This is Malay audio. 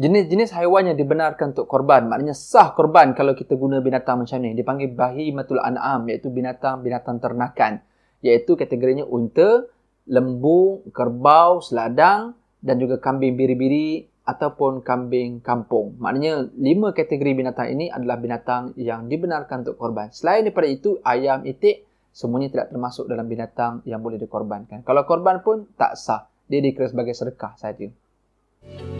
jenis-jenis haiwan yang dibenarkan untuk korban maknanya sah korban kalau kita guna binatang macam ni dipanggil bahi matul an'am iaitu binatang-binatang ternakan iaitu kategorinya unta, lembu, kerbau, seladang dan juga kambing biri-biri ataupun kambing kampung. Maknanya lima kategori binatang ini adalah binatang yang dibenarkan untuk korban. Selain daripada itu ayam, itik semuanya tidak termasuk dalam binatang yang boleh dikorbankan. Kalau korban pun tak sah. Dia dikira sebagai sedekah saja. thank you